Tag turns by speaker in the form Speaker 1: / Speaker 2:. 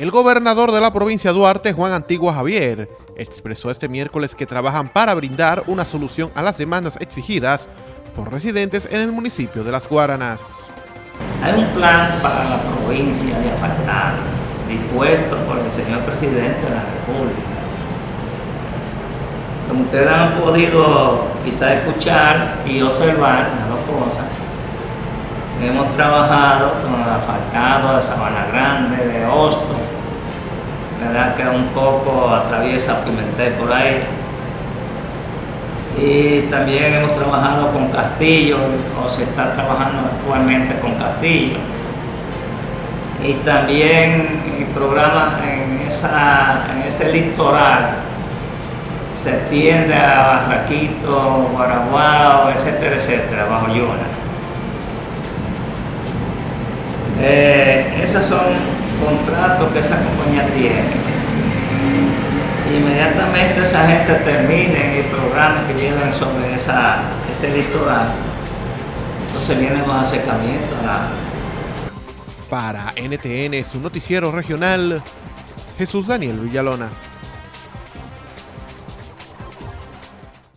Speaker 1: El gobernador de la provincia de Duarte, Juan Antigua Javier, expresó este miércoles que trabajan para brindar una solución a las demandas exigidas por residentes en el municipio de Las Guaranas.
Speaker 2: Hay un plan para la provincia de asfaltar, dispuesto por el señor presidente de la República. Como ustedes han podido quizá escuchar y observar las dos cosas, hemos trabajado con el asfaltado de Sabana Grande, de Hosto, que un poco atraviesa Pimentel por ahí. Y también hemos trabajado con Castillo, o se está trabajando actualmente con Castillo. Y también el programa en ese litoral se extiende a Barraquito, Guaraguao, etcétera, etcétera, bajo Yona. Eh, esos son contratos que esa compañía tiene. Inmediatamente esa gente termine el programa que llevan sobre esa, ese litoral, entonces vienen los acercamientos.
Speaker 1: Para NTN, su noticiero regional, Jesús Daniel Villalona.